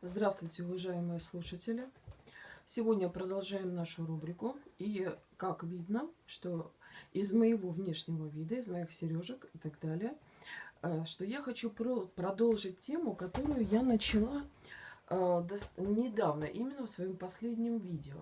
Здравствуйте, уважаемые слушатели! Сегодня продолжаем нашу рубрику. И как видно, что из моего внешнего вида, из моих сережек и так далее, э, что я хочу продолжить тему, которую я начала э, недавно, именно в своем последнем видео.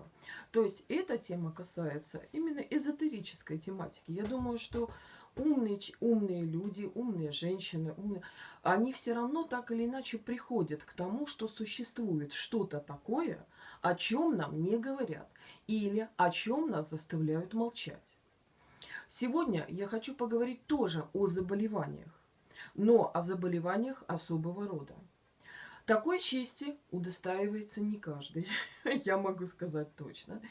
То есть эта тема касается именно эзотерической тематики. Я думаю, что умные, умные люди, умные женщины, умные, они все равно так или иначе приходят к тому, что существует что-то такое, о чем нам не говорят, или о чем нас заставляют молчать. Сегодня я хочу поговорить тоже о заболеваниях, но о заболеваниях особого рода. Такой чести удостаивается не каждый, я могу сказать точно.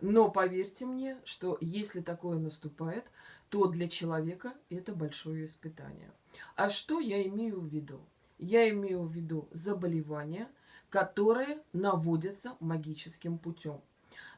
Но поверьте мне, что если такое наступает, то для человека это большое испытание. А что я имею в виду? Я имею в виду заболевания, которые наводятся магическим путем.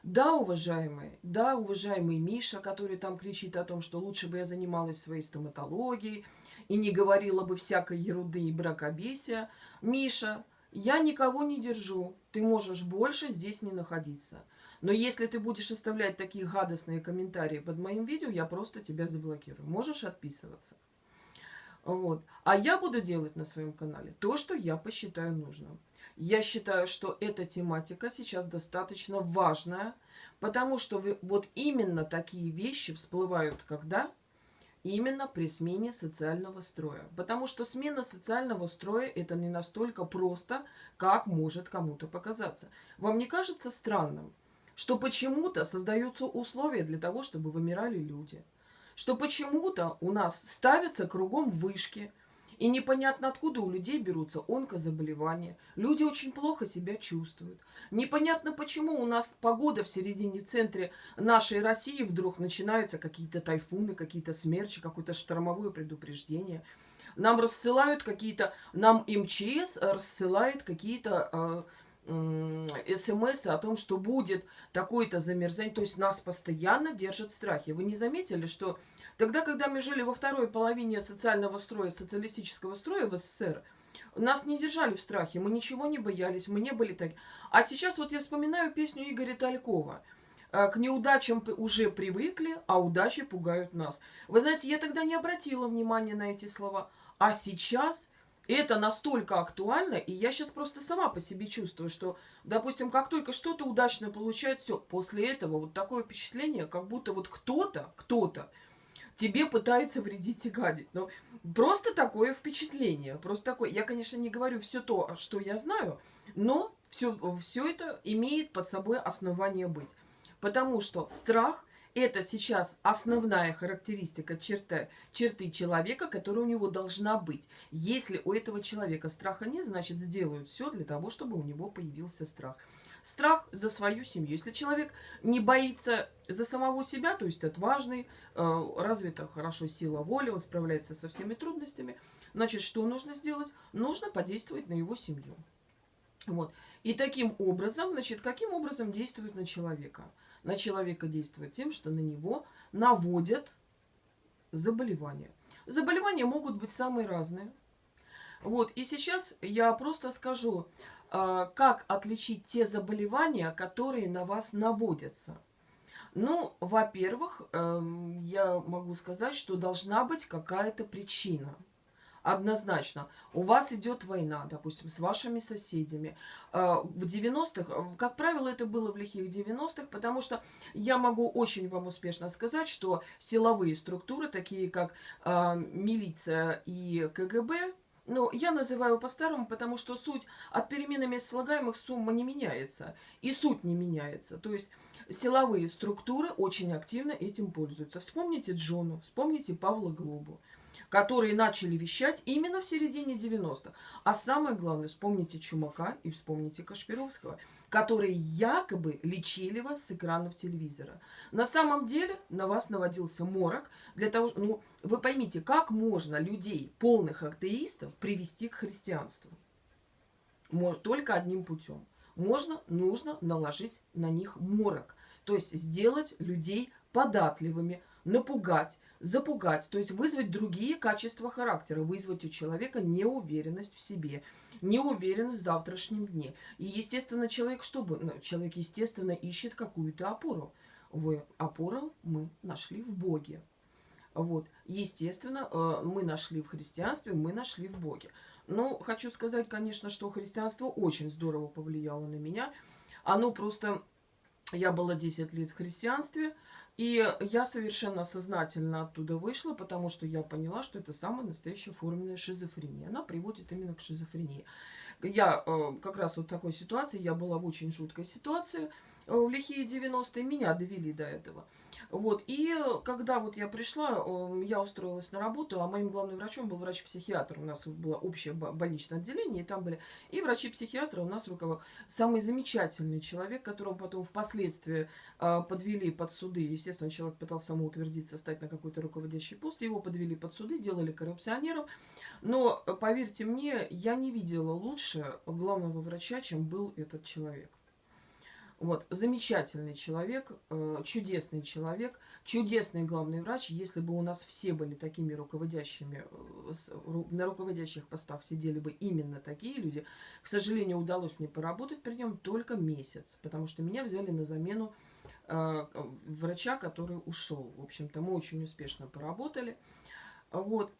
Да, уважаемый, да, уважаемый Миша, который там кричит о том, что лучше бы я занималась своей стоматологией и не говорила бы всякой ерунды и бракобесия. Миша, я никого не держу, ты можешь больше здесь не находиться. Но если ты будешь оставлять такие гадостные комментарии под моим видео, я просто тебя заблокирую. Можешь отписываться. Вот. А я буду делать на своем канале то, что я посчитаю нужным. Я считаю, что эта тематика сейчас достаточно важная, потому что вы, вот именно такие вещи всплывают когда? Именно при смене социального строя. Потому что смена социального строя это не настолько просто, как может кому-то показаться. Вам не кажется странным, что почему-то создаются условия для того, чтобы вымирали люди. Что почему-то у нас ставятся кругом вышки, и непонятно откуда у людей берутся онкозаболевания. Люди очень плохо себя чувствуют. Непонятно почему у нас погода в середине центре нашей России вдруг начинаются какие-то тайфуны, какие-то смерчи, какое-то штормовое предупреждение. Нам рассылают какие-то, нам МЧС рассылает какие-то э, смс о том, что будет такое-то замерзание. То есть нас постоянно держат в страхе. Вы не заметили, что тогда, когда мы жили во второй половине социального строя, социалистического строя в СССР, нас не держали в страхе, мы ничего не боялись, мы не были так. А сейчас вот я вспоминаю песню Игоря Талькова. «Э, к неудачам уже привыкли, а удачи пугают нас. Вы знаете, я тогда не обратила внимания на эти слова. А сейчас это настолько актуально, и я сейчас просто сама по себе чувствую, что, допустим, как только что-то удачно получает, все, после этого вот такое впечатление, как будто вот кто-то, кто-то тебе пытается вредить и гадить. Но просто такое впечатление, просто такое. Я, конечно, не говорю все то, что я знаю, но все, все это имеет под собой основание быть. Потому что страх это сейчас основная характеристика черты, черты человека, которая у него должна быть. Если у этого человека страха нет, значит сделают все для того, чтобы у него появился страх. Страх за свою семью. Если человек не боится за самого себя, то есть отважный, э, развита хорошо сила воли, он справляется со всеми трудностями, значит, что нужно сделать? Нужно подействовать на его семью. Вот. И таким образом, значит, каким образом действует на человека? На человека действует тем, что на него наводят заболевания. Заболевания могут быть самые разные. Вот, и сейчас я просто скажу, а, как отличить те заболевания, которые на вас наводятся. Ну, во-первых, эм, я могу сказать, что должна быть какая-то причина – однозначно. У вас идет война, допустим, с вашими соседями. А, в 90-х, как правило, это было в лихих 90-х, потому что я могу очень вам успешно сказать, что силовые структуры, такие как а, милиция и КГБ, ну, я называю по-старому, потому что суть от перемены мест слагаемых сумма не меняется. И суть не меняется. То есть силовые структуры очень активно этим пользуются. Вспомните Джону, вспомните Павла Глобу которые начали вещать именно в середине 90-х. А самое главное, вспомните Чумака и вспомните Кашпировского, которые якобы лечили вас с экранов телевизора. На самом деле на вас наводился морок для того, ну, вы поймите, как можно людей, полных атеистов, привести к христианству? Только одним путем. Можно, нужно наложить на них морок. То есть сделать людей податливыми, напугать, запугать, то есть вызвать другие качества характера, вызвать у человека неуверенность в себе, неуверенность в завтрашнем дне. И, естественно, человек что бы? Ну, человек, естественно, ищет какую-то опору. В опору мы нашли в Боге. Вот. Естественно, э, мы нашли в христианстве, мы нашли в Боге. Но хочу сказать, конечно, что христианство очень здорово повлияло на меня. Оно просто... Я была 10 лет в христианстве, и я совершенно сознательно оттуда вышла, потому что я поняла, что это самая настоящая форменная шизофрения. Она приводит именно к шизофрении. Я э, как раз вот в такой ситуации, я была в очень жуткой ситуации, э, в лихие 90-е, меня довели до этого. Вот, и когда вот я пришла, я устроилась на работу, а моим главным врачом был врач-психиатр. У нас было общее больничное отделение, и там были и врачи-психиатры, у нас руководил самый замечательный человек, которого потом впоследствии э, подвели под суды. Естественно, человек пытался самоутвердиться, стать на какой-то руководящий пост, его подвели под суды, делали коррупционером. Но, поверьте мне, я не видела лучше главного врача, чем был этот человек. Вот, замечательный человек, э, чудесный человек, чудесный главный врач. Если бы у нас все были такими руководящими, э, на руководящих постах сидели бы именно такие люди, к сожалению, удалось мне поработать при нем только месяц, потому что меня взяли на замену э, врача, который ушел. В общем-то, мы очень успешно поработали. Вот.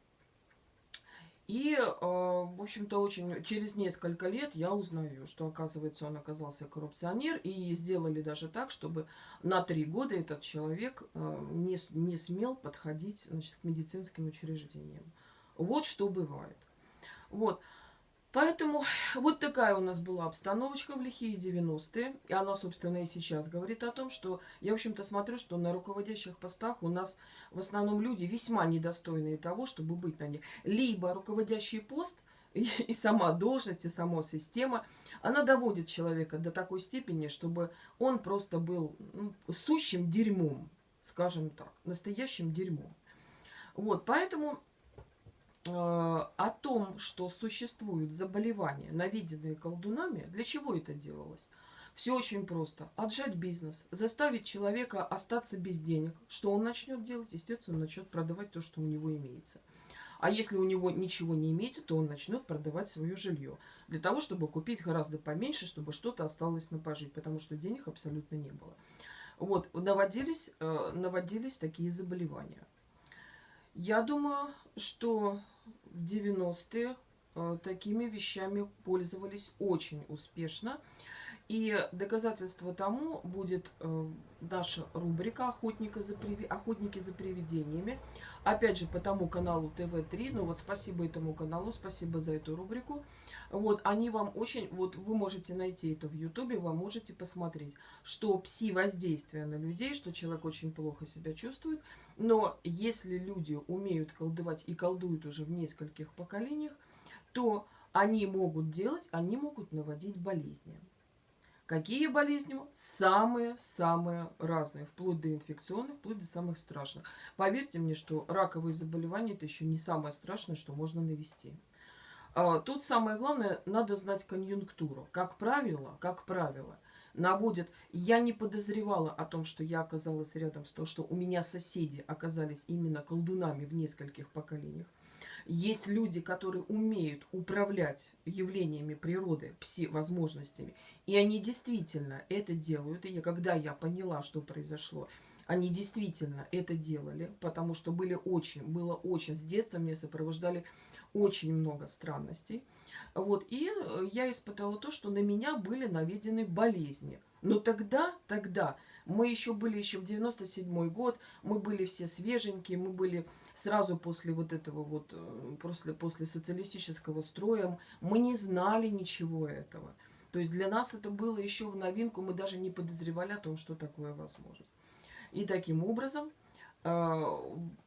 И, э, в общем-то, очень через несколько лет я узнаю, что, оказывается, он оказался коррупционер. И сделали даже так, чтобы на три года этот человек э, не, не смел подходить значит, к медицинским учреждениям. Вот что бывает. Вот. Поэтому вот такая у нас была обстановочка в лихие 90-е. И она, собственно, и сейчас говорит о том, что я, в общем-то, смотрю, что на руководящих постах у нас в основном люди весьма недостойные того, чтобы быть на них. Либо руководящий пост и, сама должность, и сама система, она доводит человека до такой степени, чтобы он просто был ну, сущим дерьмом, скажем так, настоящим дерьмом. Вот, поэтому о том, что существуют заболевания, наведенные колдунами, для чего это делалось? Все очень просто. Отжать бизнес, заставить человека остаться без денег. Что он начнет делать? Естественно, он начнет продавать то, что у него имеется. А если у него ничего не имеется, то он начнет продавать свое жилье. Для того, чтобы купить гораздо поменьше, чтобы что-то осталось на пожить. Потому что денег абсолютно не было. Вот, наводились, э, наводились такие заболевания. Я думаю, что в 90-е э, такими вещами пользовались очень успешно. И доказательство тому будет э, наша рубрика «Охотника за приви... «Охотники за привидениями». Опять же, по тому каналу ТВ-3. Ну вот спасибо этому каналу, спасибо за эту рубрику. Вот, они вам очень... Вот вы можете найти это в Ютубе, вы можете посмотреть, что пси-воздействие на людей, что человек очень плохо себя чувствует. Но если люди умеют колдовать и колдуют уже в нескольких поколениях, то они могут делать, они могут наводить болезни. Какие болезни? Самые-самые разные, вплоть до инфекционных, вплоть до самых страшных. Поверьте мне, что раковые заболевания – это еще не самое страшное, что можно навести. А, тут самое главное, надо знать конъюнктуру. Как правило, как правило, наводят... Я не подозревала о том, что я оказалась рядом с тем, что у меня соседи оказались именно колдунами в нескольких поколениях. Есть люди, которые умеют управлять явлениями природы, пси-возможностями. И они действительно это делают. И я, когда я поняла, что произошло, они действительно это делали, потому что были очень, было очень, с детства меня сопровождали очень много странностей. Вот, и я испытала то, что на меня были наведены болезни. Но тогда, тогда мы еще были еще в 97 год, мы были все свеженькие, мы были сразу после вот этого вот, э, после, после социалистического строя, мы не знали ничего этого. То есть для нас это было еще в новинку, мы даже не подозревали о том, что такое возможно. И таким образом э,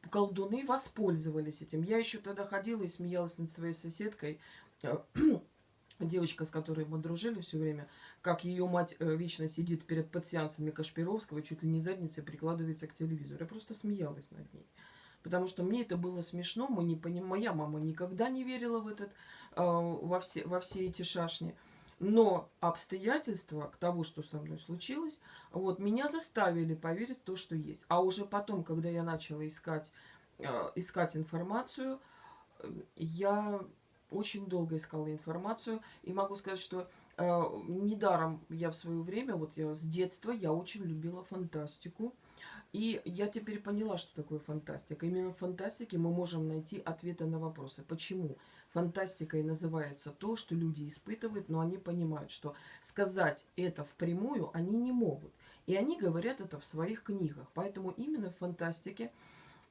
колдуны воспользовались этим. Я еще тогда ходила и смеялась над своей соседкой, э, девочка, с которой мы дружили все время, как ее мать э, вечно сидит перед пациентами Кашпировского, чуть ли не задницей прикладывается к телевизору. Я просто смеялась над ней. Потому что мне это было смешно, мы не поним... моя мама никогда не верила в этот, э, во, все, во все эти шашни. Но обстоятельства к того, что со мной случилось, вот, меня заставили поверить в то, что есть. А уже потом, когда я начала искать, э, искать информацию, э, я очень долго искала информацию. И могу сказать, что э, недаром я в свое время, вот я с детства, я очень любила фантастику. И я теперь поняла, что такое фантастика. Именно в фантастике мы можем найти ответы на вопросы. Почему? Фантастикой называется то, что люди испытывают, но они понимают, что сказать это впрямую они не могут. И они говорят это в своих книгах. Поэтому именно в фантастике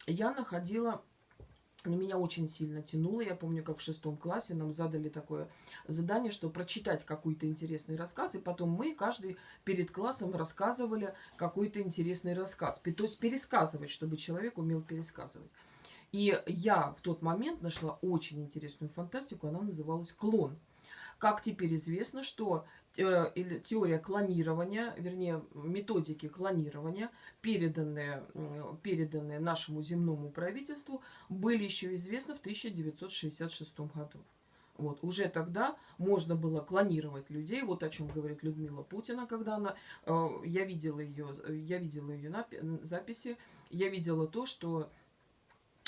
я находила но меня очень сильно тянуло. Я помню, как в шестом классе нам задали такое задание, что прочитать какой-то интересный рассказ, и потом мы каждый перед классом рассказывали какой-то интересный рассказ. То есть пересказывать, чтобы человек умел пересказывать. И я в тот момент нашла очень интересную фантастику, она называлась «Клон». Как теперь известно, что э, теория клонирования, вернее, методики клонирования, переданные, переданные нашему земному правительству, были еще известны в 1966 году. Вот, уже тогда можно было клонировать людей, вот о чем говорит Людмила Путина, когда она, э, я видела ее, я видела ее записи, я видела то, что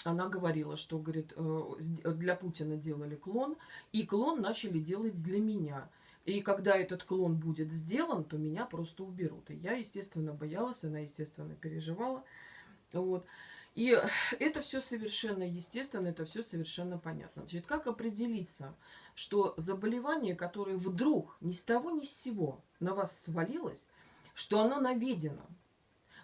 она говорила, что, говорит, э, для Путина делали клон, и клон начали делать для меня. И когда этот клон будет сделан, то меня просто уберут. И я, естественно, боялась, она, естественно, переживала. Вот. И это все совершенно естественно, это все совершенно понятно. Значит, как определиться, что заболевание, которое вдруг ни с того ни с сего на вас свалилось, что оно наведено,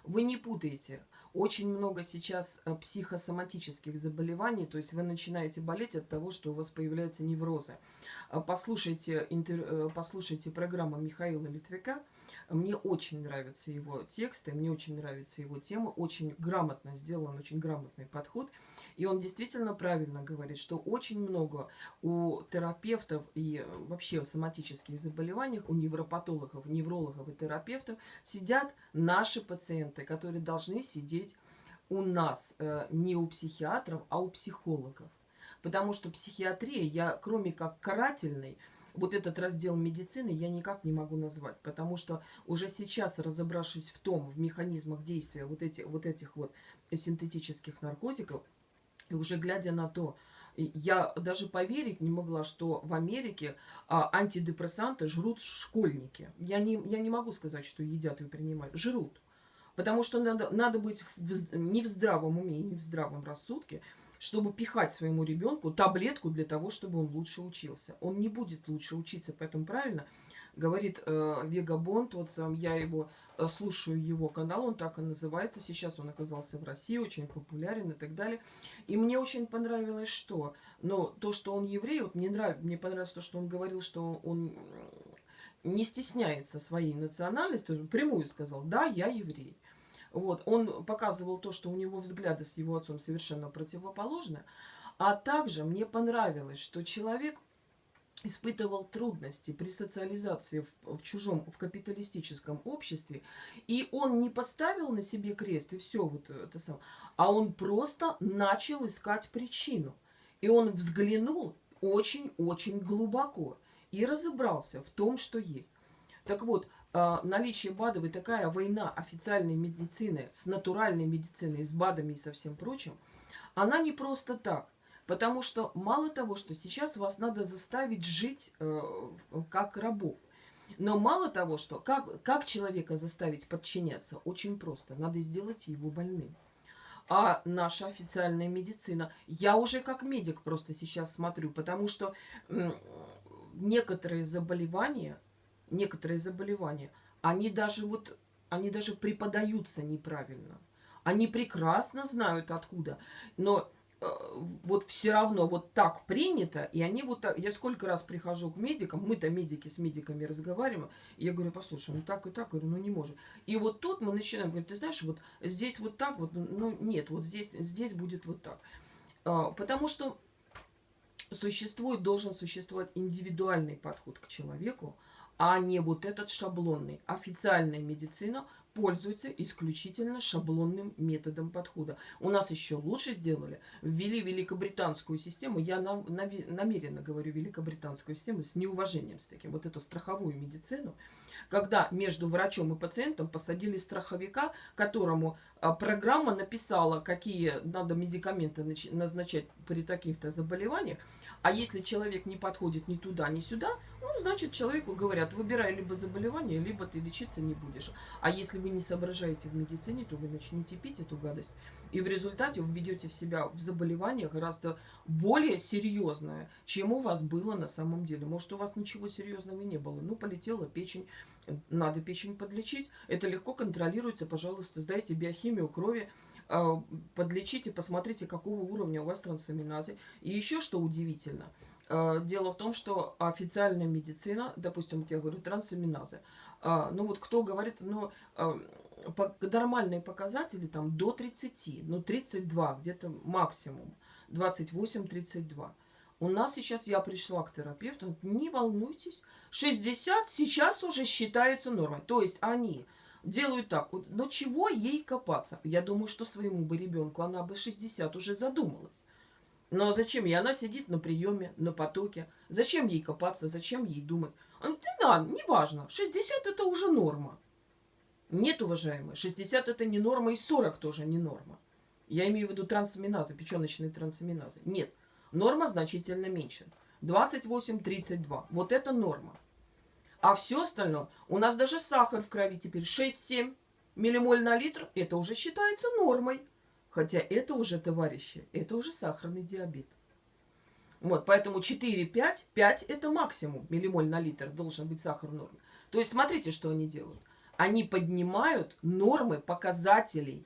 вы не путаете очень много сейчас э, психосоматических заболеваний, то есть вы начинаете болеть от того, что у вас появляются неврозы. Э, послушайте, интер... Э, послушайте программу Михаила Литвика, мне очень нравятся его тексты, мне очень нравится его тема, очень грамотно сделан, очень грамотный подход. И он действительно правильно говорит, что очень много у терапевтов и вообще в соматических заболеваниях, у невропатологов, неврологов и терапевтов сидят наши пациенты, которые должны сидеть у нас, э, не у психиатров, а у психологов. Потому что психиатрия, я кроме как карательной, вот этот раздел медицины я никак не могу назвать, потому что уже сейчас, разобравшись в том, в механизмах действия вот, эти, вот этих вот синтетических наркотиков, и уже глядя на то, я даже поверить не могла, что в Америке а, антидепрессанты жрут школьники. Я не, я не могу сказать, что едят и принимают. Жрут. Потому что надо, надо быть в, не в здравом уме, не в здравом рассудке, чтобы пихать своему ребенку таблетку для того, чтобы он лучше учился. Он не будет лучше учиться, поэтому правильно говорит э, Вега Бонд, вот сам я его э, слушаю его канал, он так и называется, сейчас он оказался в России, очень популярен и так далее. И мне очень понравилось, что, но то, что он еврей, вот мне нравится, мне понравилось то, что он говорил, что он не стесняется своей национальности, прямую сказал, да, я еврей. Вот, он показывал то, что у него взгляды с его отцом совершенно противоположны. А также мне понравилось, что человек испытывал трудности при социализации в, в чужом, в капиталистическом обществе, и он не поставил на себе крест и все вот это самое, а он просто начал искать причину. И он взглянул очень-очень глубоко и разобрался в том, что есть. Так вот, а, наличие БАДов и такая война официальной медицины с натуральной медициной, с БАДами и со всем прочим, она не просто так. Потому что мало того, что сейчас вас надо заставить жить э, как рабов, но мало того, что как, как человека заставить подчиняться, очень просто. Надо сделать его больным. А наша официальная медицина, я уже как медик просто сейчас смотрю, потому что некоторые заболевания некоторые заболевания, они даже вот, они даже преподаются неправильно. Они прекрасно знают откуда, но вот все равно вот так принято, и они вот так... Я сколько раз прихожу к медикам, мы-то медики с медиками разговариваем, и я говорю, послушай, ну так и так, говорю, ну не можем. И вот тут мы начинаем говорить, ты знаешь, вот здесь вот так вот, ну нет, вот здесь, здесь будет вот так. А, потому что существует, должен существовать индивидуальный подход к человеку, а не вот этот шаблонный. Официальная медицина пользуются исключительно шаблонным методом подхода. У нас еще лучше сделали. Ввели великобританскую систему. Я на, на, намеренно говорю великобританскую систему с неуважением с таким. Вот эту страховую медицину. Когда между врачом и пациентом посадили страховика, которому а, программа написала, какие надо медикаменты назначать при таких-то заболеваниях, а если человек не подходит ни туда, ни сюда, ну, значит, человеку говорят, выбирай либо заболевание, либо ты лечиться не будешь. А если вы не соображаете в медицине, то вы начнете пить эту гадость. И в результате введете в себя в заболевание гораздо более серьезное, чем у вас было на самом деле. Может, у вас ничего серьезного не было. Ну, полетела печень, надо печень подлечить. Это легко контролируется. Пожалуйста, сдайте биохимию крови, а, подлечите, посмотрите, какого уровня у вас трансаминазы. И еще что удивительно, а, дело в том, что официальная медицина, допустим, я говорю, трансаминазы, а, ну вот кто говорит, ну, нормальные показатели там до 30, ну 32 где-то максимум, 28-32. У нас сейчас, я пришла к терапевту, не волнуйтесь, 60 сейчас уже считается нормой. То есть они делают так. Но чего ей копаться? Я думаю, что своему бы ребенку она бы 60 уже задумалась. Но зачем ей? Она сидит на приеме, на потоке. Зачем ей копаться? Зачем ей думать? А, ну, да, неважно. 60 это уже норма. Нет, уважаемые, 60 это не норма, и 40 тоже не норма. Я имею в виду трансаминазы, печеночные трансаминазы. Нет, норма значительно меньше. 28-32. Вот это норма. А все остальное, у нас даже сахар в крови теперь 6-7 миллимоль на литр, это уже считается нормой. Хотя это уже, товарищи, это уже сахарный диабет. Вот, поэтому 4-5, 5 это максимум миллимоль на литр должен быть сахар в норме. То есть смотрите, что они делают. Они поднимают нормы показателей.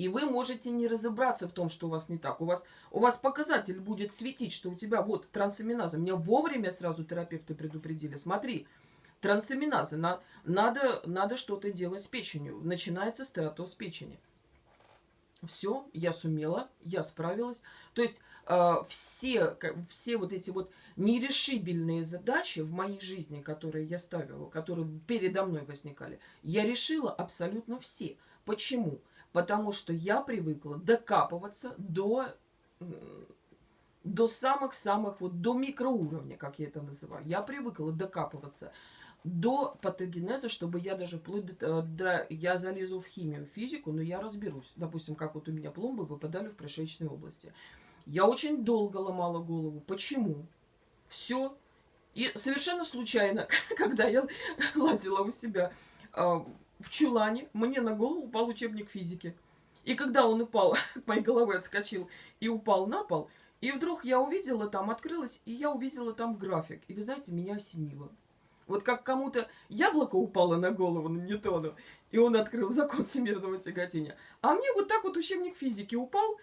И вы можете не разобраться в том, что у вас не так. У вас, у вас показатель будет светить, что у тебя вот трансаминаза. Меня вовремя сразу терапевты предупредили. Смотри, трансаминазы. На, надо, надо что-то делать с печенью. Начинается стеатоз печени. Все, я сумела, я справилась. То есть э, все, все вот эти вот нерешибельные задачи в моей жизни, которые я ставила, которые передо мной возникали, я решила абсолютно все. Почему? Потому что я привыкла докапываться до до самых-самых, вот до микроуровня, как я это называю. Я привыкла докапываться до патогенеза, чтобы я даже вплоть до, э, до... Я залезу в химию, в физику, но я разберусь. Допустим, как вот у меня пломбы выпадали в прошечной области. Я очень долго ломала голову. Почему? Все. И совершенно случайно, когда я лазила у себя э, в чулане, мне на голову упал учебник физики. И когда он упал, от моей головы отскочил и упал на пол, и вдруг я увидела там, открылась, и я увидела там график. И вы знаете, меня осенило. Вот как кому-то яблоко упало на голову на Ньютону, и он открыл закон всемирного тяготения. А мне вот так вот учебник физики упал,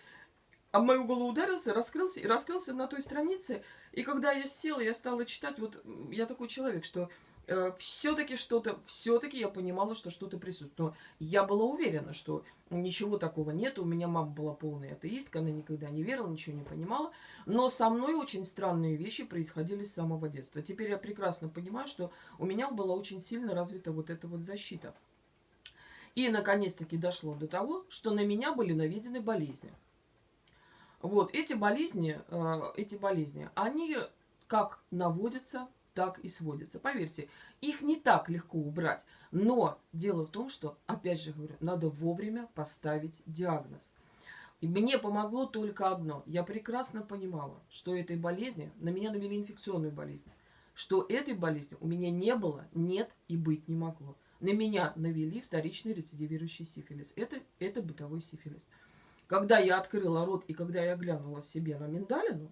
а мою голову ударился, раскрылся и раскрылся на той странице. И когда я села, я стала читать, вот я такой человек, что э, все-таки что-то, все-таки я понимала, что что-то присутствует. Но я была уверена, что ничего такого нет. У меня мама была полная атеистка, она никогда не верила, ничего не понимала. Но со мной очень странные вещи происходили с самого детства. Теперь я прекрасно понимаю, что у меня была очень сильно развита вот эта вот защита. И наконец-таки дошло до того, что на меня были наведены болезни. Вот эти болезни, э, эти болезни, они как наводятся так и сводится. Поверьте, их не так легко убрать. Но дело в том, что, опять же говорю, надо вовремя поставить диагноз. И мне помогло только одно. Я прекрасно понимала, что этой болезни, на меня навели инфекционную болезнь, что этой болезни у меня не было, нет и быть не могло. На меня навели вторичный рецидивирующий сифилис. Это, это бытовой сифилис. Когда я открыла рот и когда я глянула себе на миндалину,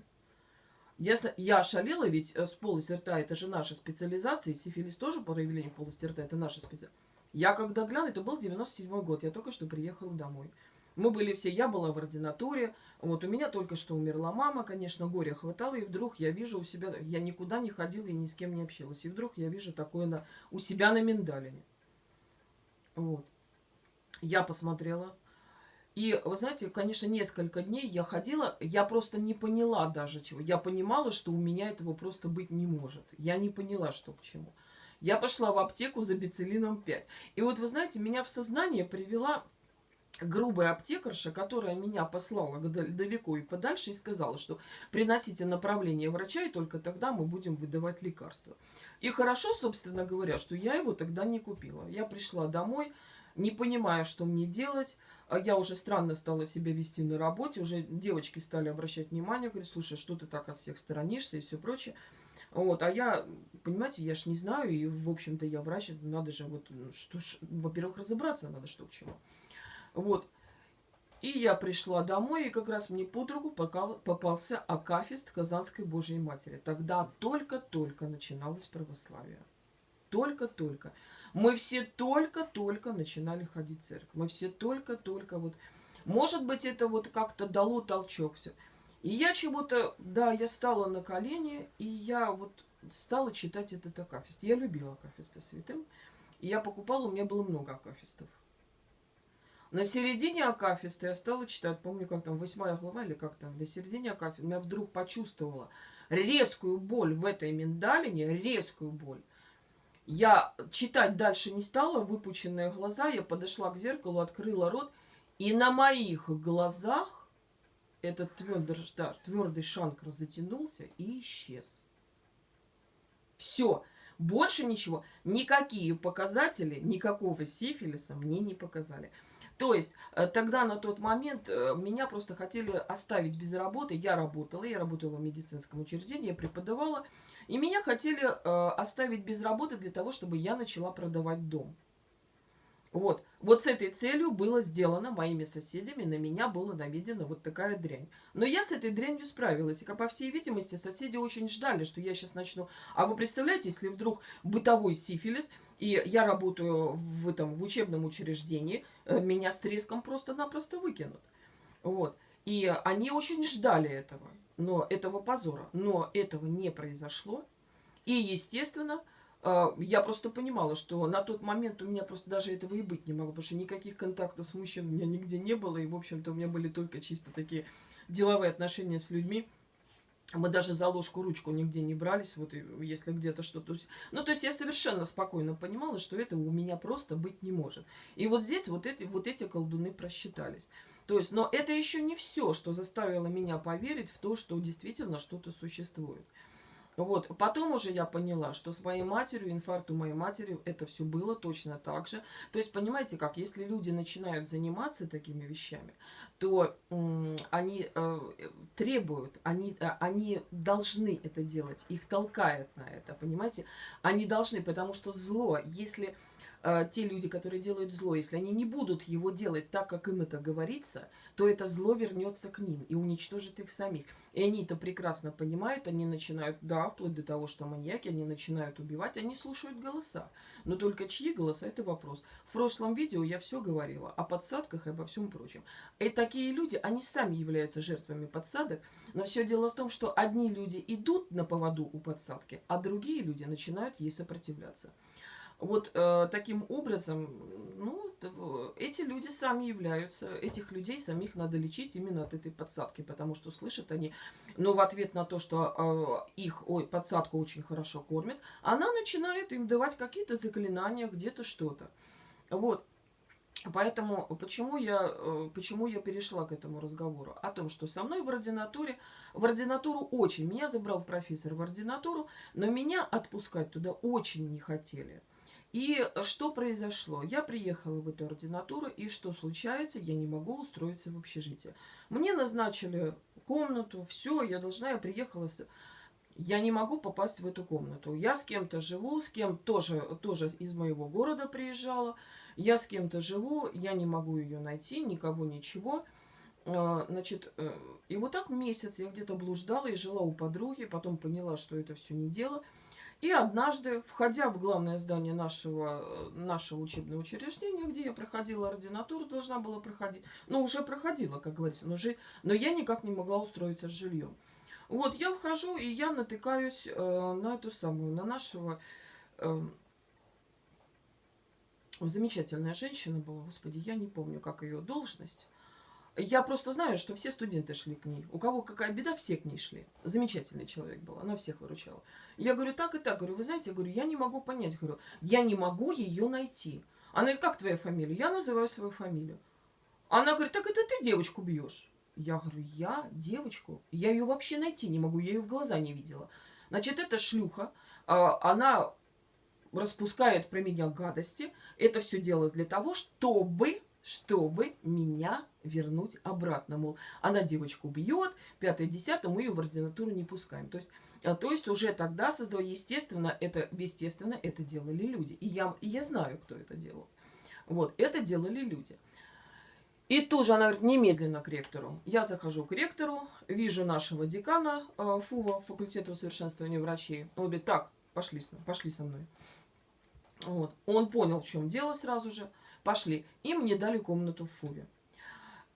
если я шалела, ведь э, с полости рта это же наша специализация, и сифилис тоже проявление полости рта, это наша специализация. Я когда гляну, это был 97 год, я только что приехала домой. Мы были все, я была в ординатуре, вот у меня только что умерла мама, конечно, горе хватало, и вдруг я вижу у себя, я никуда не ходила и ни с кем не общалась, и вдруг я вижу такое на, у себя на миндалине. Вот. Я посмотрела, и, вы знаете, конечно, несколько дней я ходила, я просто не поняла даже чего. Я понимала, что у меня этого просто быть не может. Я не поняла, что к чему. Я пошла в аптеку за бицелином 5. И вот, вы знаете, меня в сознание привела грубая аптекарша, которая меня послала далеко и подальше и сказала, что приносите направление врача, и только тогда мы будем выдавать лекарства. И хорошо, собственно говоря, что я его тогда не купила. Я пришла домой, не понимая, что мне делать. А я уже странно стала себя вести на работе. Уже девочки стали обращать внимание, говорят, слушай, что ты так от всех сторонишься и все прочее. Вот, а я, понимаете, я ж не знаю, и, в общем-то, я врач, надо же, вот, что ж, во-первых, разобраться надо, что к чему. Вот. И я пришла домой, и как раз мне под руку попался Акафист Казанской Божьей Матери. Тогда только-только начиналось православие. Только-только. Мы все только-только начинали ходить в церковь. Мы все только-только вот... Может быть, это вот как-то дало толчок все. И я чего-то... Да, я стала на колени, и я вот стала читать этот Акафист. Я любила Акафиста святым. И я покупала, у меня было много Акафистов. На середине Акафиста я стала читать, помню, как там, восьмая глава или как там, на середине Акафиста я вдруг почувствовала резкую боль в этой миндалине, резкую боль. Я читать дальше не стала, выпученные глаза, я подошла к зеркалу, открыла рот, и на моих глазах этот твердый, да, твердый шанкр затянулся и исчез. Все, больше ничего, никакие показатели, никакого сифилиса мне не показали. То есть э, тогда на тот момент э, меня просто хотели оставить без работы. Я работала, я работала в медицинском учреждении, я преподавала. И меня хотели э, оставить без работы для того, чтобы я начала продавать дом. Вот. Вот с этой целью было сделано моими соседями, на меня была наведена вот такая дрянь. Но я с этой дрянью справилась. И, по всей видимости, соседи очень ждали, что я сейчас начну. А вы представляете, если вдруг бытовой сифилис, и я работаю в, этом, в учебном учреждении, э, меня с треском просто-напросто выкинут. Вот. И они очень ждали этого но этого позора. Но этого не произошло. И, естественно, э, я просто понимала, что на тот момент у меня просто даже этого и быть не могло, потому что никаких контактов с мужчиной у меня нигде не было, и, в общем-то, у меня были только чисто такие деловые отношения с людьми. Мы даже за ложку-ручку нигде не брались, вот если где-то что-то... Ну, то есть я совершенно спокойно понимала, что этого у меня просто быть не может. И вот здесь вот эти, вот эти колдуны просчитались. То есть, но это еще не все, что заставило меня поверить в то, что действительно что-то существует. Вот. Потом уже я поняла, что с моей матерью, инфаркт у моей матери, это все было точно так же. То есть, понимаете как, если люди начинают заниматься такими вещами, то они э, требуют, они, э, они должны это делать, их толкает на это, понимаете? Они должны, потому что зло, если э, те люди, которые делают зло, если они не будут его делать так, как им это говорится, то это зло вернется к ним и уничтожит их самих. И они это прекрасно понимают, они начинают, да, вплоть до того, что маньяки, они начинают убивать, они слушают голоса. Но только чьи голоса, это вопрос. В прошлом видео я все говорила о подсадках и обо всем прочем. И такие люди, они сами являются жертвами подсадок, но все дело в том, что одни люди идут на поводу у подсадки, а другие люди начинают ей сопротивляться. Вот э, таким образом, ну, эти люди сами являются, этих людей самих надо лечить именно от этой подсадки, потому что слышат они, но в ответ на то, что э, их ой, подсадку очень хорошо кормят, она начинает им давать какие-то заклинания, где-то что-то. Вот. Поэтому почему я, э, почему я перешла к этому разговору? О том, что со мной в ординатуре, в ординатуру очень, меня забрал профессор в ординатуру, но меня отпускать туда очень не хотели. И что произошло? Я приехала в эту ординатуру, и что случается? Я не могу устроиться в общежитие. Мне назначили комнату, все, я должна, я приехала... Я не могу попасть в эту комнату. Я с кем-то живу, с кем тоже, тоже из моего города приезжала. Я с кем-то живу, я не могу ее найти, никого, ничего. А, значит, э, и вот так месяц я где-то блуждала и жила у подруги, потом поняла, что это все не дело. И однажды, входя в главное здание нашего, нашего учебного учреждения, где я проходила ординатуру, должна была проходить, ну, уже проходила, как говорится, но, же, но я никак не могла устроиться с жильем. Вот, я вхожу, и я натыкаюсь э, на эту самую, на нашего... Э, замечательная женщина была, господи, я не помню, как ее должность. Я просто знаю, что все студенты шли к ней. У кого какая беда, все к ней шли. Замечательный человек был, она всех выручала. Я говорю, так и так. Говорю, вы знаете, говорю, я не могу понять. Говорю, я не могу ее найти. Она говорит, как твоя фамилия? Я называю свою фамилию. Она говорит, так это ты девочку бьешь. Я говорю, я девочку? Я ее вообще найти не могу, я ее в глаза не видела. Значит, это шлюха, а, она распускает про меня гадости. Это все делалось для того, чтобы чтобы меня вернуть обратно. Мол, она девочку бьет, пятое, десятое, мы ее в ординатуру не пускаем. То есть, а, то есть уже тогда создал, естественно, это, естественно, это делали люди. И я, и я знаю, кто это делал. Вот, это делали люди. И тоже она говорит, немедленно к ректору. Я захожу к ректору, вижу нашего декана э, ФУВа, факультета усовершенствования врачей. Он говорит, так, пошли, пошли со мной. Вот. Он понял, в чем дело сразу же. Пошли. И мне дали комнату в ФУВе.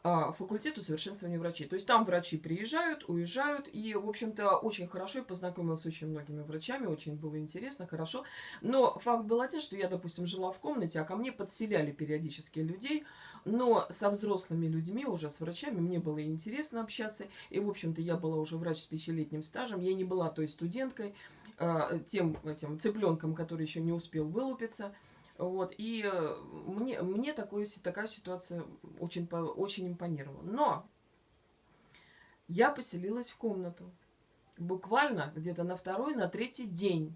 А, факультет усовершенствования врачей. То есть там врачи приезжают, уезжают. И, в общем-то, очень хорошо. Я познакомилась с очень многими врачами. Очень было интересно, хорошо. Но факт был один, что я, допустим, жила в комнате, а ко мне подселяли периодически людей. Но со взрослыми людьми, уже с врачами, мне было интересно общаться. И, в общем-то, я была уже врач с пятилетним стажем. Я не была той студенткой, а, тем этим цыпленком, который еще не успел вылупиться. Вот, и э, мне, мне такой, такая ситуация очень, очень импонировала. Но я поселилась в комнату. Буквально где-то на второй, на третий день.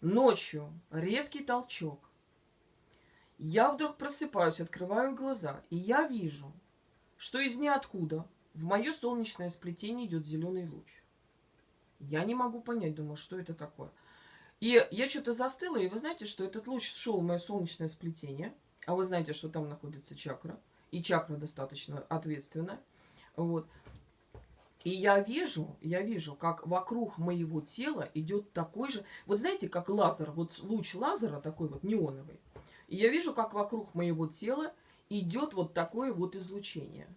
Ночью резкий толчок. Я вдруг просыпаюсь, открываю глаза, и я вижу, что из ниоткуда в мое солнечное сплетение идет зеленый луч. Я не могу понять, думаю, что это такое. И я что-то застыла, и вы знаете, что этот луч шел в мое солнечное сплетение. А вы знаете, что там находится чакра. И чакра достаточно ответственная. Вот. И я вижу, я вижу, как вокруг моего тела идет такой же... Вот знаете, как лазер, вот луч лазера такой вот неоновый. И я вижу, как вокруг моего тела идет вот такое вот излучение.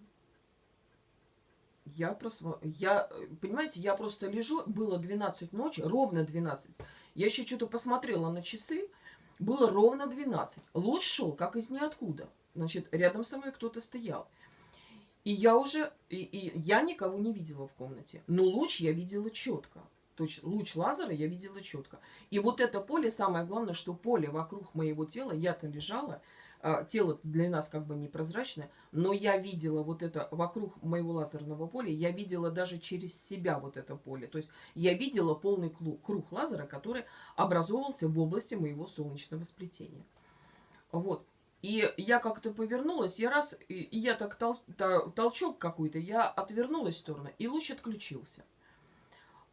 Я просто, я, понимаете, я просто лежу, было 12 ночи, ровно 12. Я еще что-то посмотрела на часы, было ровно 12. Луч шел, как из ниоткуда. Значит, рядом со мной кто-то стоял. И я уже, и, и я никого не видела в комнате. Но луч я видела четко. То есть луч лазера я видела четко. И вот это поле, самое главное, что поле вокруг моего тела, я-то лежала, тело для нас как бы непрозрачное, но я видела вот это вокруг моего лазерного поля, я видела даже через себя вот это поле. То есть я видела полный круг, лазера, который образовывался в области моего солнечного сплетения. Вот. И я как-то повернулась, я раз, и, я так тол, толчок какой-то, я отвернулась в сторону, и луч отключился.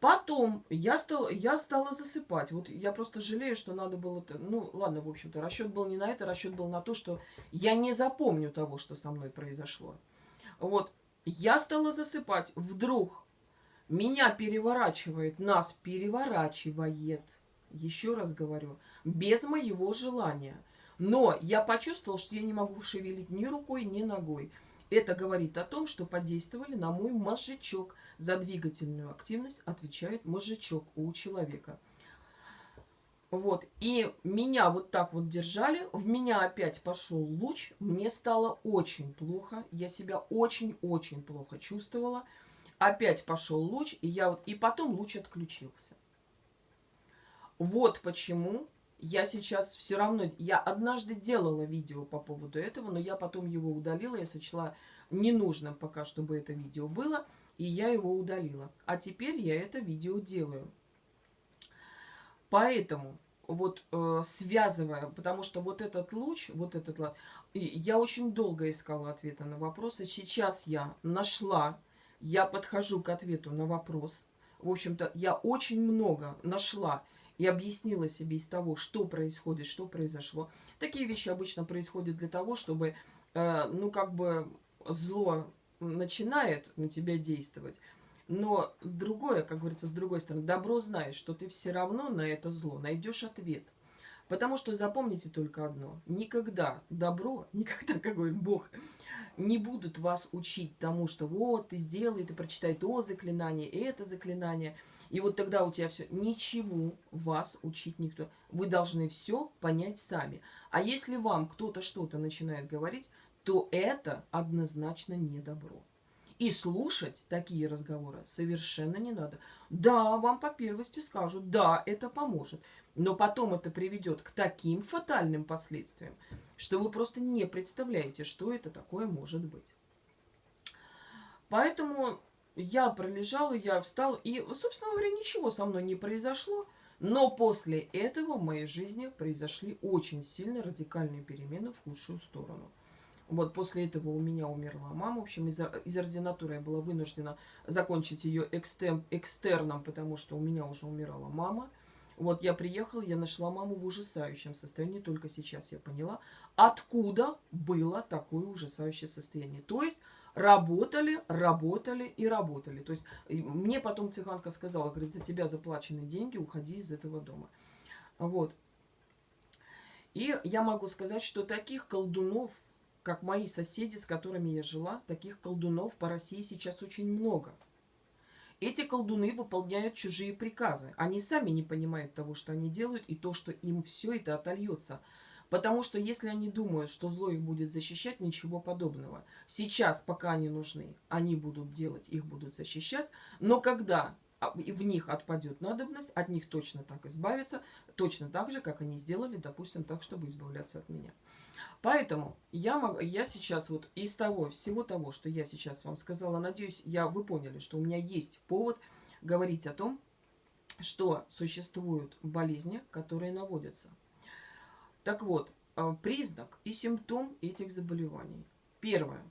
Потом я, стал, я стала засыпать. Вот я просто жалею, что надо было... Ну, ладно, в общем-то, расчет был не на это, расчет был на то, что я не запомню того, что со мной произошло. Вот, я стала засыпать. Вдруг меня переворачивает, нас переворачивает. Еще раз говорю, без моего желания. Но я почувствовал, что я не могу шевелить ни рукой, ни ногой. Это говорит о том, что подействовали на мой мозжечок. За двигательную активность отвечает мозжечок у человека. Вот. И меня вот так вот держали. В меня опять пошел луч. Мне стало очень плохо. Я себя очень-очень плохо чувствовала. Опять пошел луч. И, я вот... и потом луч отключился. Вот почему я сейчас все равно... Я однажды делала видео по поводу этого, но я потом его удалила. Я сочла ненужным пока, чтобы это видео было. И я его удалила. А теперь я это видео делаю. Поэтому вот э, связывая, потому что вот этот луч, вот этот я очень долго искала ответа на вопросы. Сейчас я нашла, я подхожу к ответу на вопрос. В общем-то, я очень много нашла и объяснила себе из того, что происходит, что произошло. Такие вещи обычно происходят для того, чтобы, э, ну, как бы зло начинает на тебя действовать. Но другое, как говорится, с другой стороны, добро знает, что ты все равно на это зло найдешь ответ. Потому что запомните только одно. Никогда добро, никогда, как говорит Бог, не будут вас учить тому, что вот, ты сделай, ты прочитай то заклинание, это заклинание – и вот тогда у тебя все, ничего вас учить никто. Вы должны все понять сами. А если вам кто-то что-то начинает говорить, то это однозначно не добро. И слушать такие разговоры совершенно не надо. Да, вам по первости скажут, да, это поможет. Но потом это приведет к таким фатальным последствиям, что вы просто не представляете, что это такое может быть. Поэтому я пролежала, я встала, и, собственно говоря, ничего со мной не произошло. Но после этого в моей жизни произошли очень сильно радикальные перемены в худшую сторону. Вот после этого у меня умерла мама. В общем, из, из ординатуры я была вынуждена закончить ее экстер, экстерном, потому что у меня уже умирала мама. Вот я приехала, я нашла маму в ужасающем состоянии. Только сейчас я поняла, откуда было такое ужасающее состояние. То есть работали, работали и работали. То есть мне потом цыганка сказала, говорит, за тебя заплачены деньги, уходи из этого дома. Вот. И я могу сказать, что таких колдунов, как мои соседи, с которыми я жила, таких колдунов по России сейчас очень много. Эти колдуны выполняют чужие приказы. Они сами не понимают того, что они делают, и то, что им все это отольется – Потому что если они думают, что зло их будет защищать, ничего подобного. Сейчас, пока они нужны, они будут делать, их будут защищать. Но когда в них отпадет надобность, от них точно так избавиться, точно так же, как они сделали, допустим, так, чтобы избавляться от меня. Поэтому я, могу, я сейчас вот из того, всего того, что я сейчас вам сказала, надеюсь, я, вы поняли, что у меня есть повод говорить о том, что существуют болезни, которые наводятся так вот, а, признак и симптом этих заболеваний. Первое.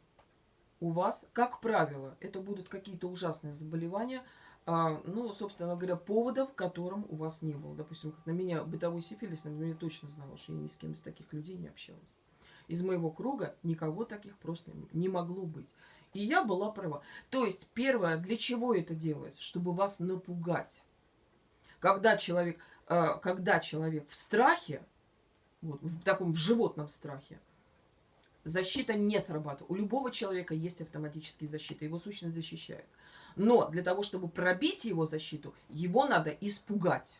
У вас, как правило, это будут какие-то ужасные заболевания, а, ну, собственно говоря, поводов, которым у вас не было. Допустим, как на меня бытовой сифилис, например, я точно знала, что я ни с кем из таких людей не общалась. Из моего круга никого таких просто не могло быть. И я была права. То есть, первое, для чего это делается? Чтобы вас напугать. Когда человек, а, когда человек в страхе, вот, в таком в животном страхе, защита не срабатывает. У любого человека есть автоматические защиты, его сущность защищает. Но для того, чтобы пробить его защиту, его надо испугать.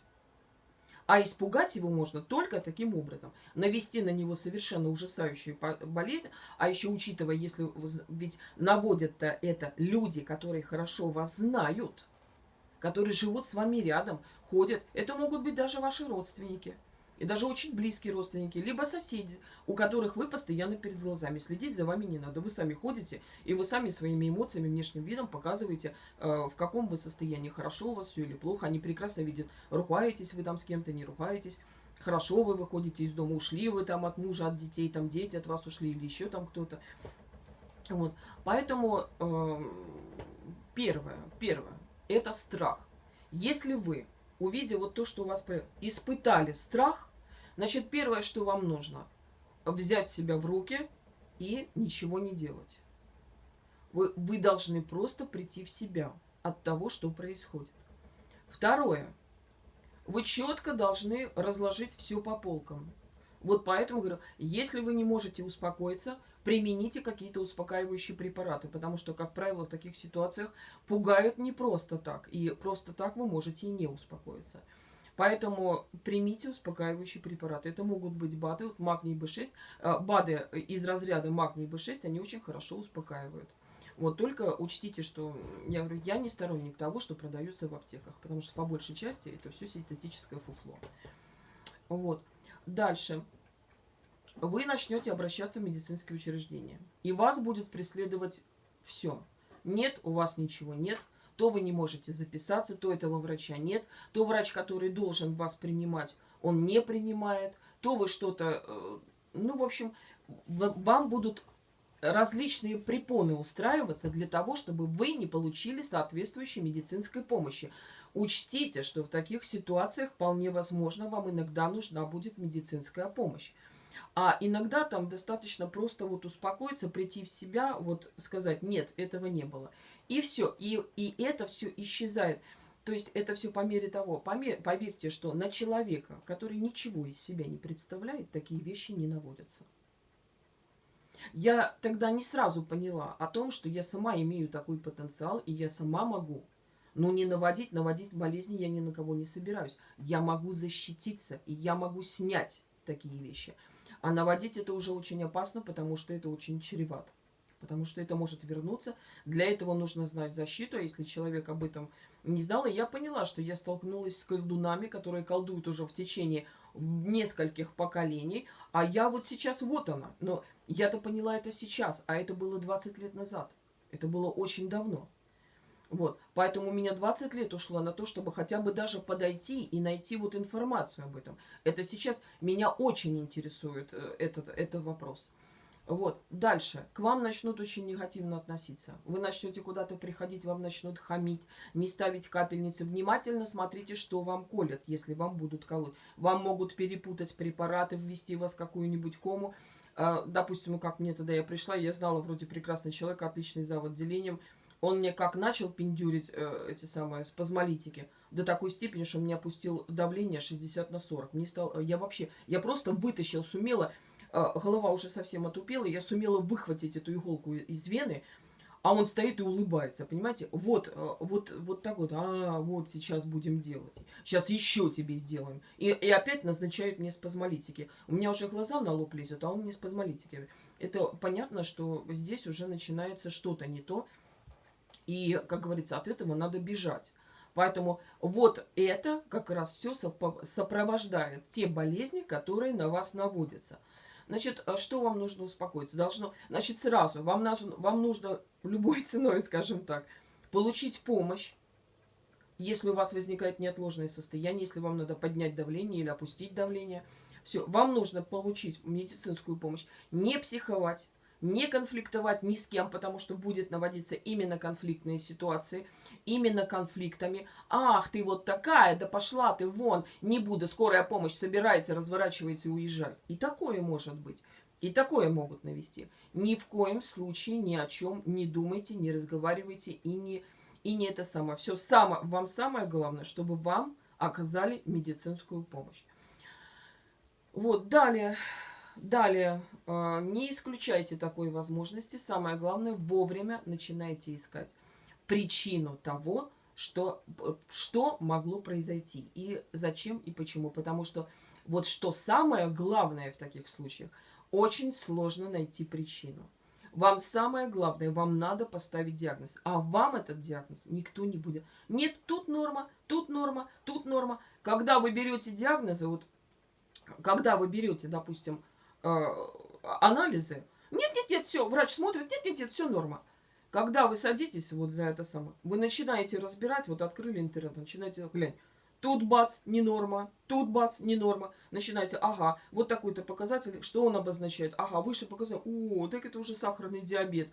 А испугать его можно только таким образом. Навести на него совершенно ужасающую болезнь. А еще учитывая, если ведь наводят-то это люди, которые хорошо вас знают, которые живут с вами рядом, ходят. Это могут быть даже ваши родственники и даже очень близкие родственники, либо соседи, у которых вы постоянно перед глазами. Следить за вами не надо. Вы сами ходите, и вы сами своими эмоциями, внешним видом показываете, э, в каком вы состоянии, хорошо у вас все или плохо. Они прекрасно видят, ругаетесь вы там с кем-то, не ругаетесь. Хорошо вы выходите из дома, ушли вы там от мужа, от детей, там дети от вас ушли или еще там кто-то. Вот. Поэтому э, первое, первое, это страх. Если вы увидев вот то, что у вас испытали страх, значит, первое, что вам нужно, взять себя в руки и ничего не делать. Вы, вы должны просто прийти в себя от того, что происходит. Второе. Вы четко должны разложить все по полкам. Вот поэтому говорю, если вы не можете успокоиться, примените какие-то успокаивающие препараты, потому что, как правило, в таких ситуациях пугают не просто так, и просто так вы можете и не успокоиться. Поэтому примите успокаивающие препараты. Это могут быть БАДы, вот магний B6. Э, БАДы из разряда магний B6, они очень хорошо успокаивают. Вот только учтите, что я говорю, я не сторонник того, что продается в аптеках, потому что по большей части это все синтетическое фуфло. Вот. Дальше вы начнете обращаться в медицинские учреждения. И вас будет преследовать все. Нет, у вас ничего нет. То вы не можете записаться, то этого врача нет. То врач, который должен вас принимать, он не принимает. То вы что-то... Э, ну, в общем, вам будут различные препоны устраиваться для того, чтобы вы не получили соответствующей медицинской помощи. Учтите, что в таких ситуациях вполне возможно вам иногда нужна будет медицинская помощь. А иногда там достаточно просто вот успокоиться, прийти в себя, вот сказать, нет, этого не было. И все, и, и это все исчезает. То есть это все по мере того, помер, поверьте, что на человека, который ничего из себя не представляет, такие вещи не наводятся. Я тогда не сразу поняла о том, что я сама имею такой потенциал, и я сама могу. Но не наводить, наводить болезни я ни на кого не собираюсь. Я могу защититься, и я могу снять такие вещи. А наводить это уже очень опасно, потому что это очень чревато. Потому что это может вернуться. Для этого нужно знать защиту. А если человек об этом не знал, и я поняла, что я столкнулась с колдунами, которые колдуют уже в течение нескольких поколений. А я вот сейчас, вот она. Но я-то поняла это сейчас, а это было 20 лет назад. Это было очень давно. Вот. Поэтому у меня 20 лет ушло на то, чтобы хотя бы даже подойти и найти вот информацию об этом. Это сейчас меня очень интересует э, этот, этот вопрос. Вот. Дальше. К вам начнут очень негативно относиться. Вы начнете куда-то приходить, вам начнут хамить, не ставить капельницы. Внимательно смотрите, что вам колят, если вам будут колоть. Вам могут перепутать препараты, ввести вас в какую-нибудь кому. А, допустим, ну как мне тогда я пришла, я знала вроде прекрасный человек, отличный за отделением. Он мне как начал пиндюрить э, эти самые спазмолитики до такой степени, что мне опустил давление 60 на 40. Мне стало, я вообще, я просто вытащил, сумела, э, голова уже совсем отупела, я сумела выхватить эту иголку из вены, а он стоит и улыбается, понимаете? Вот, э, вот, вот так вот, а, вот сейчас будем делать. Сейчас еще тебе сделаем. И, и опять назначают мне спазмолитики. У меня уже глаза на лоб лезут, а он мне спазмолитики. Это понятно, что здесь уже начинается что-то не то. И, как говорится, от этого надо бежать. Поэтому вот это как раз все сопровождает те болезни, которые на вас наводятся. Значит, э, что вам нужно успокоиться? Должно, значит, сразу вам нужно, вам нужно любой ценой, скажем так, получить помощь, если у вас возникает неотложное состояние, если вам надо поднять давление или опустить давление. Все, вам нужно получить медицинскую помощь, не психовать, не конфликтовать ни с кем, потому что будет наводиться именно конфликтные ситуации, именно конфликтами. Ах, ты вот такая, да пошла ты вон, не буду, скорая помощь собирается, разворачивается и уезжает. И такое может быть. И такое могут навести. Ни в коем случае ни о чем не думайте, не разговаривайте и не, и не это самое. Все само, вам самое главное, чтобы вам оказали медицинскую помощь. Вот, далее. Далее, э, не исключайте такой возможности. Самое главное, вовремя начинайте искать причину того, что, что могло произойти. И зачем и почему. Потому что вот что самое главное в таких случаях, очень сложно найти причину. Вам самое главное, вам надо поставить диагноз. А вам этот диагноз никто не будет. Нет, тут норма, тут норма, тут норма. Когда вы берете диагнозы, вот когда вы берете, допустим, э, анализы. Нет, нет, нет, все, врач смотрит, нет, нет, нет, все норма. Когда вы садитесь вот за это самое, вы начинаете разбирать, вот открыли интернет, начинаете глянь. Тут бац, не норма, тут бац, не норма. Начинаете, ага, вот такой-то показатель, что он обозначает? Ага, выше показатель, о, так это уже сахарный диабет.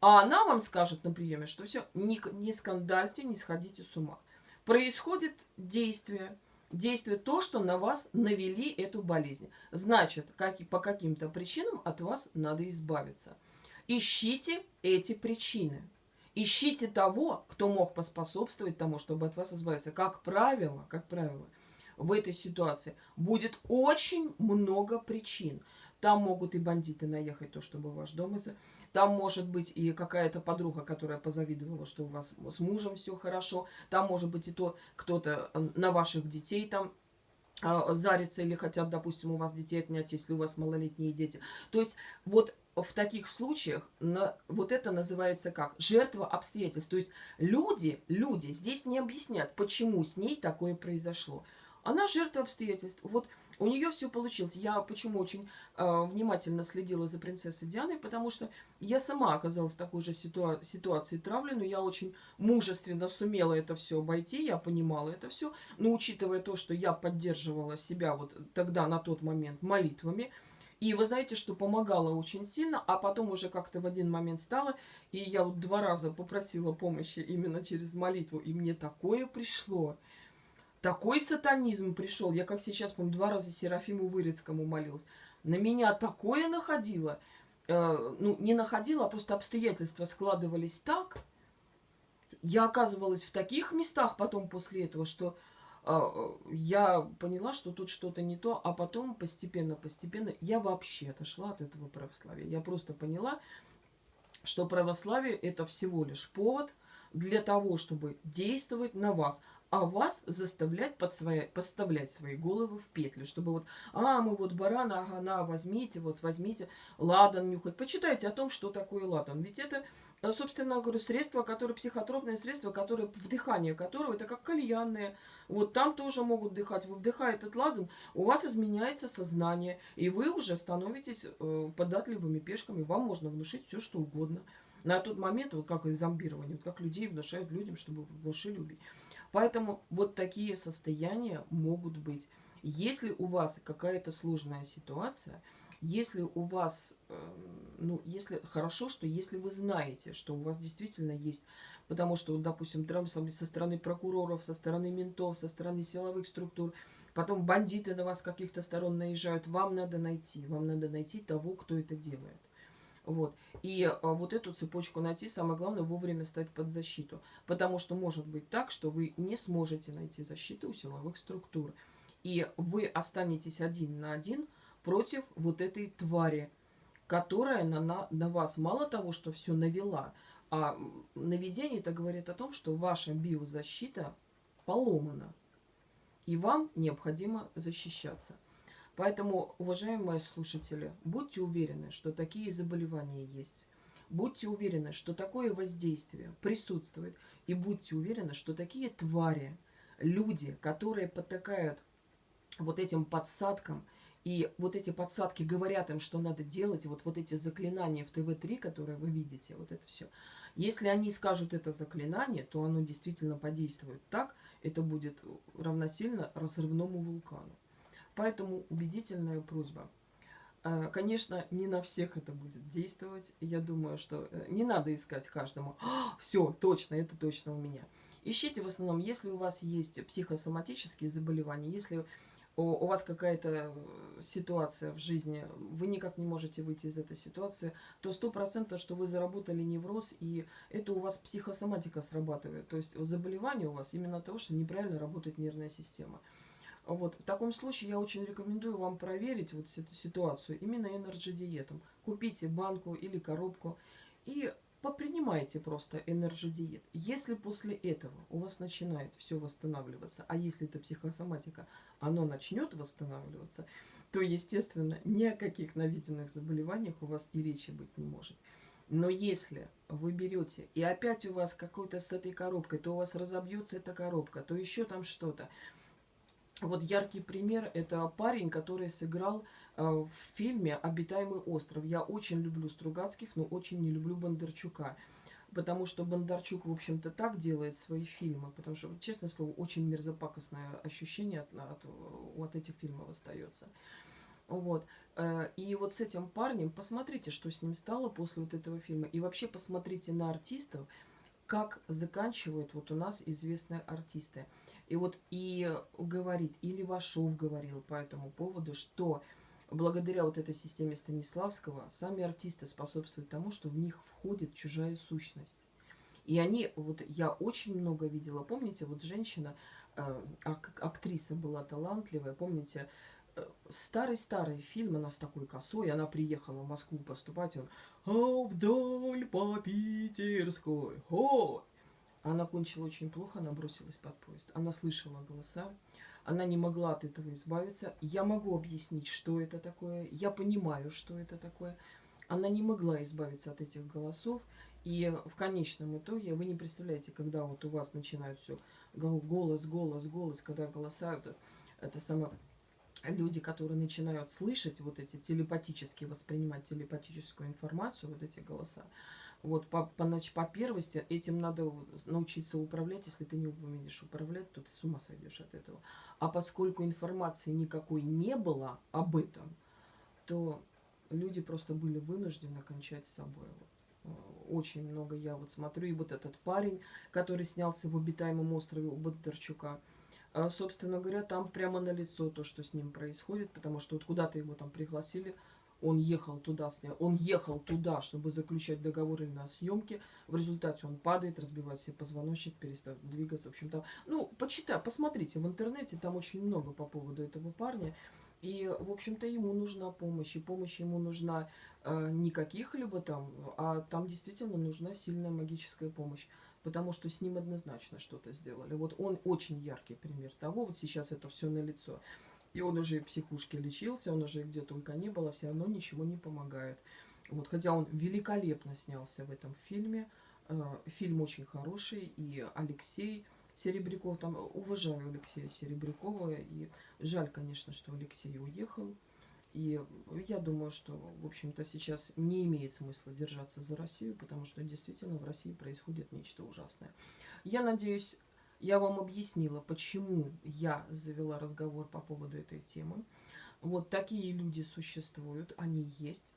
А она вам скажет на приеме, что все, не, не скандальте, не сходите с ума. Происходит действие, действие то, что на вас навели эту болезнь. Значит, как, по каким-то причинам от вас надо избавиться. Ищите эти причины. Ищите того, кто мог поспособствовать тому, чтобы от вас избавиться. Как правило, как правило, в этой ситуации будет очень много причин. Там могут и бандиты наехать, то, чтобы ваш дом... Там может быть и какая-то подруга, которая позавидовала, что у вас с мужем все хорошо. Там может быть и то, кто-то на ваших детей там а, зарится или хотят, допустим, у вас детей отнять, если у вас малолетние дети. То есть вот в таких случаях на, вот это называется как? Жертва обстоятельств. То есть люди, люди здесь не объяснят, почему с ней такое произошло. Она жертва обстоятельств. Вот у нее все получилось. Я почему очень э, внимательно следила за принцессой Дианой, потому что я сама оказалась в такой же ситуа ситуации травли, но я очень мужественно сумела это все обойти, я понимала это все, но учитывая то, что я поддерживала себя вот тогда, на тот момент, молитвами, и вы знаете, что помогало очень сильно, а потом уже как-то в один момент стало, и я вот два раза попросила помощи именно через молитву, и мне такое пришло такой сатанизм пришел. Я, как сейчас помню, два раза Серафиму Вырицкому молилась. На меня такое находило. Э, ну, не находило, а просто обстоятельства складывались так. Я оказывалась в таких местах потом после этого, что э, я поняла, что тут что-то не то. А потом постепенно-постепенно я вообще отошла от этого православия. Я просто поняла, что православие это всего лишь повод для того, чтобы действовать на вас. А вас заставлять под свои, подставлять свои головы в петлю, чтобы вот, а, мы вот барана, ага, на, возьмите, вот возьмите, ладан нюхать. Почитайте о том, что такое ладан. Ведь это, э, собственно говоря, средство, которое, психотропное средство, которое, вдыхание которого, это как кальянное. Вот там тоже могут вдыхать. Вы вдыхаете этот ладан, у вас изменяется сознание, и вы уже становитесь э, податливыми пешками, вам можно внушить все, что угодно. На тот момент, вот как из зомбирования, вот как людей внушают людям, чтобы внушили убить. Поэтому вот такие состояния могут быть. Если у вас какая-то сложная ситуация, если у вас, эм, ну, если хорошо, что если вы знаете, что у вас действительно есть, потому что, допустим, травмы со стороны прокуроров, со стороны ментов, со стороны силовых структур, потом бандиты на вас каких-то сторон наезжают, вам надо найти, вам надо найти того, кто это делает. Вот. И а, вот эту цепочку найти, самое главное, вовремя стать под защиту. Потому что может быть так, что вы не сможете найти защиту у силовых структур. И вы останетесь один на один против вот этой твари, которая на, на, на вас мало того, что все навела, а наведение это говорит о том, что ваша биозащита поломана. И вам необходимо защищаться. Поэтому, уважаемые слушатели, будьте уверены, что такие заболевания есть. Будьте уверены, что такое воздействие присутствует. И будьте уверены, что такие твари, люди, которые потакают вот этим подсадкам, и вот эти подсадки говорят им, что надо делать, вот, вот эти заклинания в ТВ-3, которые вы видите, вот это все. Если они скажут это заклинание, то оно действительно подействует так, это будет равносильно разрывному вулкану. Поэтому убедительная просьба. Э, конечно, не на всех это будет действовать. Я думаю, что э, не надо искать каждому. «А, Все, точно, это точно у меня. Ищите в основном, если у вас есть психосоматические заболевания, если у вас какая-то ситуация в жизни, вы никак не можете выйти из этой ситуации, то сто процентов, что вы заработали невроз, и это у вас психосоматика срабатывает. То есть заболевание у вас именно того, что неправильно работает нервная система. Вот. В таком случае я очень рекомендую вам проверить вот эту ситуацию именно энерджи-диетом. Купите банку или коробку и попринимайте просто энерджи-диет. Если после этого у вас начинает все восстанавливаться, а если это психосоматика, оно начнет восстанавливаться, то, естественно, ни о каких наведенных заболеваниях у вас и речи быть не может. Но если вы берете, и опять у вас какой-то с этой коробкой, то у вас разобьется эта коробка, то еще там что-то, вот яркий пример – это парень, который сыграл э, в фильме «Обитаемый остров». Я очень люблю Стругацких, но очень не люблю Бондарчука. Потому что Бондарчук, в общем-то, так делает свои фильмы. Потому что, честное слово, очень мерзопакостное ощущение от, от, от этих фильмов остается. Вот. Э, и вот с этим парнем посмотрите, что с ним стало после вот этого фильма. И вообще посмотрите на артистов, как заканчивают вот у нас известные артисты. И вот и говорит, и Левашов говорил по этому поводу, что благодаря вот этой системе Станиславского сами артисты способствуют тому, что в них входит чужая сущность. И они, вот я очень много видела, помните, вот женщина, э, ак актриса была талантливая, помните, э, старый-старый фильм, она с такой косой, она приехала в Москву поступать, он «А вдоль по Питерской, о, она кончила очень плохо, она бросилась под поезд. Она слышала голоса, она не могла от этого избавиться. Я могу объяснить, что это такое, я понимаю, что это такое. Она не могла избавиться от этих голосов. И в конечном итоге, вы не представляете, когда вот у вас начинают все голос, голос, голос, когда голоса, это, это самое люди, которые начинают слышать вот эти телепатически воспринимать телепатическую информацию, вот эти голоса, вот по, по, по первости этим надо научиться управлять. Если ты не умеешь управлять, то ты с ума сойдешь от этого. А поскольку информации никакой не было об этом, то люди просто были вынуждены кончать с собой. Вот. Очень много я вот смотрю. И вот этот парень, который снялся в обитаемом острове у Бондарчука, э, собственно говоря, там прямо на лицо то, что с ним происходит, потому что вот куда-то его там пригласили, он ехал туда, он ехал туда, чтобы заключать договоры на съемки. В результате он падает, разбивает себе позвоночник, перестает двигаться. В общем-то, ну, почитай, посмотрите в интернете, там очень много по поводу этого парня. И, в общем-то, ему нужна помощь. И помощь ему нужна э, не каких-либо там, а там действительно нужна сильная магическая помощь. потому что с ним однозначно что-то сделали. Вот он очень яркий пример того, вот сейчас это все на лицо. И он уже в психушке лечился, он уже где только не было, все равно ничего не помогает. Вот, хотя он великолепно снялся в этом фильме. Э, фильм очень хороший, и Алексей Серебряков, там уважаю Алексея Серебрякова, и жаль, конечно, что Алексей уехал. И я думаю, что, в общем-то, сейчас не имеет смысла держаться за Россию, потому что действительно в России происходит нечто ужасное. Я надеюсь, я вам объяснила, почему я завела разговор по поводу этой темы. Вот такие люди существуют, они есть.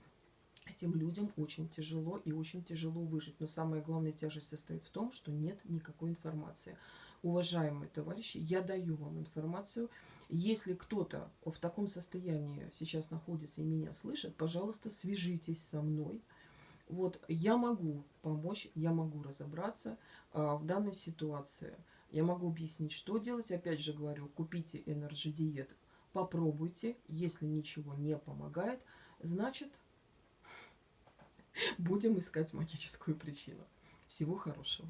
Этим людям очень тяжело и очень тяжело выжить. Но самая главная тяжесть состоит в том, что нет никакой информации. Уважаемые товарищи, я даю вам информацию. Если кто-то в таком состоянии сейчас находится и меня слышит, пожалуйста, свяжитесь со мной. Вот я могу помочь, я могу разобраться а, в данной ситуации. Я могу объяснить, что делать. Опять же говорю, купите Energy Diet, попробуйте. Если ничего не помогает, значит, будем искать магическую причину. Всего хорошего.